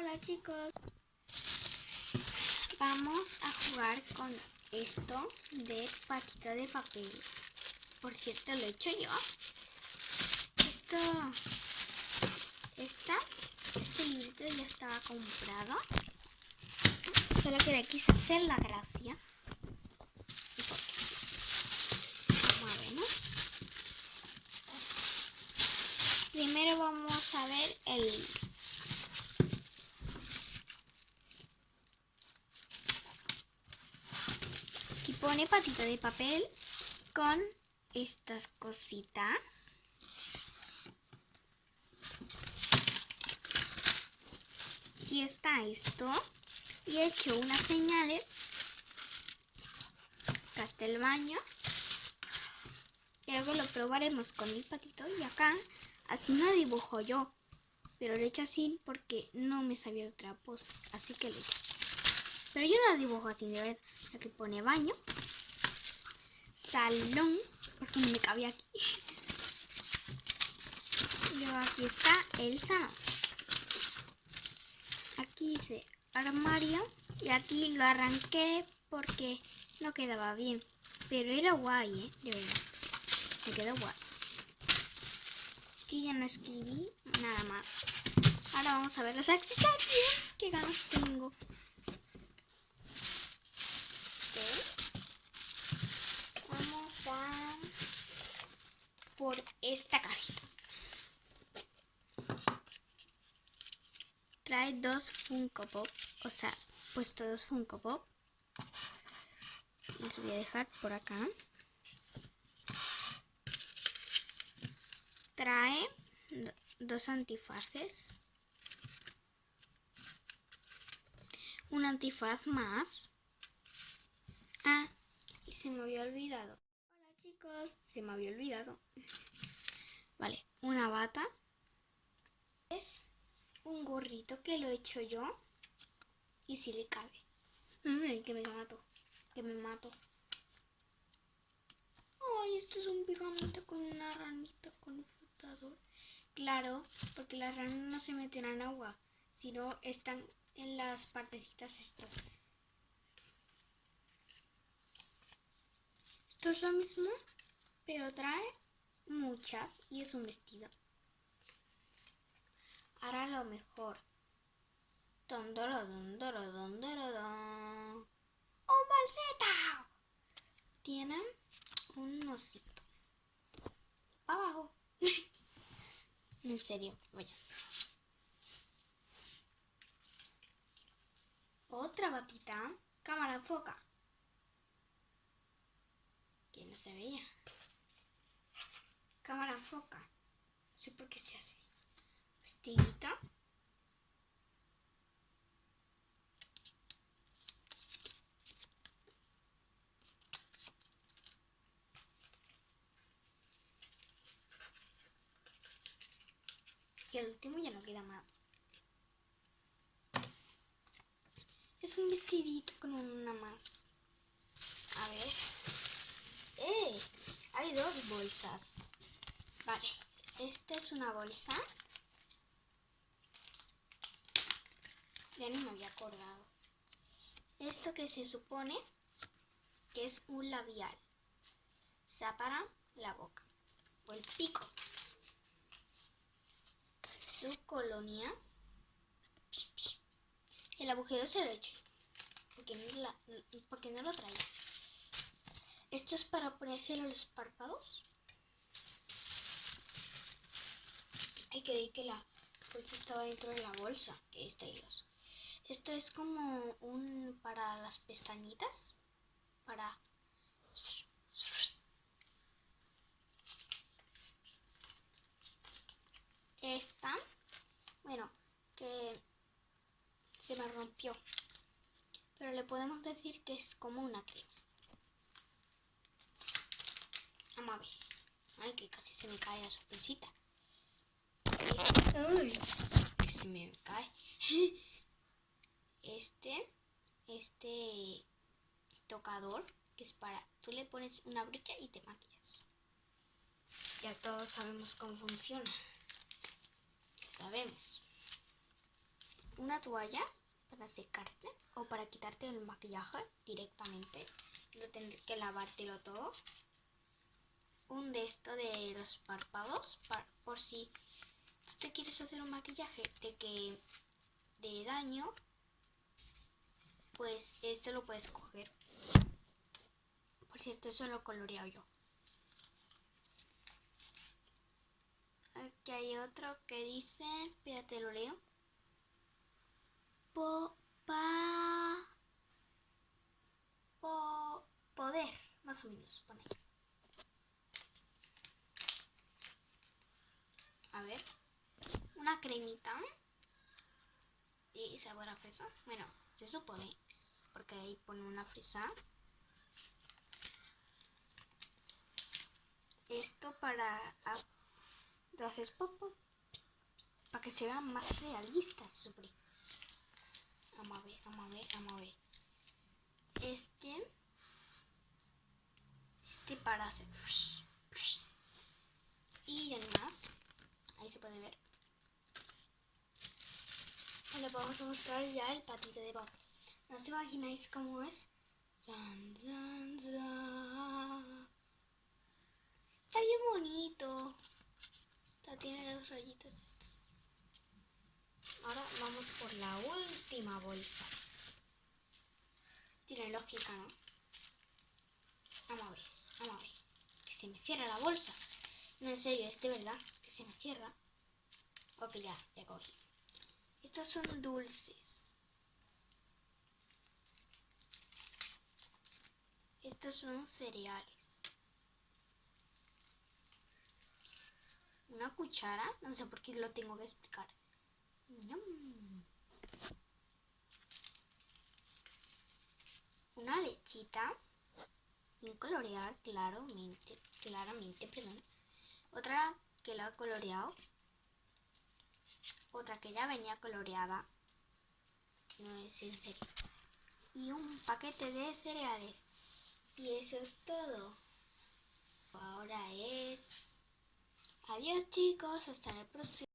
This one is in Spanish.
Hola chicos. Vamos a jugar con esto de patita de papel. Por cierto, lo he hecho yo. Esto... Esta... Este librito ya estaba comprado. Solo que le quise hacer la gracia. Primero vamos a ver el pone patita de papel con estas cositas. Aquí está esto. Y he hecho unas señales. Acá baño. Y luego lo probaremos con el patito. Y acá, así no dibujo yo. Pero lo he hecho así porque no me sabía otra pose. Así que lo he hecho así. Pero yo no dibujo así, de verdad. Aquí pone baño. Salón. Porque no me cabe aquí. Y luego aquí está el salón. Aquí dice armario. Y aquí lo arranqué porque no quedaba bien. Pero era guay, ¿eh? De verdad. Me quedó guay. Aquí ya no escribí nada más. Ahora vamos a ver los accesorios. Qué ganas tengo. Por esta cajita. Trae dos Funko Pop, o sea, puesto dos Funko Pop. Los voy a dejar por acá. Trae dos antifaces. Un antifaz más. Ah, y se me había olvidado se me había olvidado. Vale, una bata. Es un gorrito que lo he hecho yo. Y si le cabe. que me mato. Que me mato. Ay, esto es un pijamita con una ranita con un flotador. Claro, porque las ranas no se meten en agua, sino están en las partecitas estas. Esto es lo mismo, pero trae muchas y es un vestido. Ahora lo mejor. ¡Un bolsita! Tienen un osito. Abajo. en serio, vaya. Otra batita. Cámara foca no se veía. Cámara foca. No sé por qué se hace. Vestidito. Y el último ya no queda más. Es un vestidito con una más. A ver. ¡Eh! Hay dos bolsas. Vale, esta es una bolsa. Ya no me había acordado. Esto que se supone que es un labial. Se para la boca o el pico. Su colonia. El agujero se lo he hecho. Porque no, porque no lo traía. Esto es para ponerse los párpados. Ay, creí que la bolsa estaba dentro de la bolsa. Que está. Esto es como un para las pestañitas. Para... Esta, bueno, que se me rompió. Pero le podemos decir que es como una crema. Vamos a ver. Ay, que casi se me cae la sorpresita. Ay, que se me cae. Este, este tocador, que es para... Tú le pones una brocha y te maquillas. Ya todos sabemos cómo funciona. Ya sabemos. una toalla para secarte o para quitarte el maquillaje directamente. No tener que lavártelo todo. De esto de los párpados por si tú te quieres hacer un maquillaje de que de daño pues esto lo puedes coger. Por cierto, eso lo coloreado yo. Aquí hay otro que dice, espérate, lo leo. Po, pa, po, poder, más o menos, pone. A ver, una cremita y sabor a fresa. Bueno, se supone porque ahí pone una fresa. Esto para entonces popo para que se vean más realistas sobre. Vamos a ver, vamos a ver, vamos a ver. Este este para hacer y además ahí se puede ver le vamos a mostrar ya el patito de Bob ¿No os imagináis cómo es? Está bien bonito. tiene las rayitas estas. Ahora vamos por la última bolsa. Tiene lógica, ¿no? Vamos a ver, vamos a ver. Que se me cierra la bolsa. No, en serio, es de verdad. Que se me cierra. Ok, ya, ya cogí. Estos son dulces. Estos son cereales. Una cuchara, no sé por qué lo tengo que explicar. Una lechita. Sin colorear, claramente, claramente, perdón. Otra que la ha coloreado. Otra que ya venía coloreada. No es en serio. Y un paquete de cereales. Y eso es todo. Ahora es... Adiós chicos, hasta el próximo.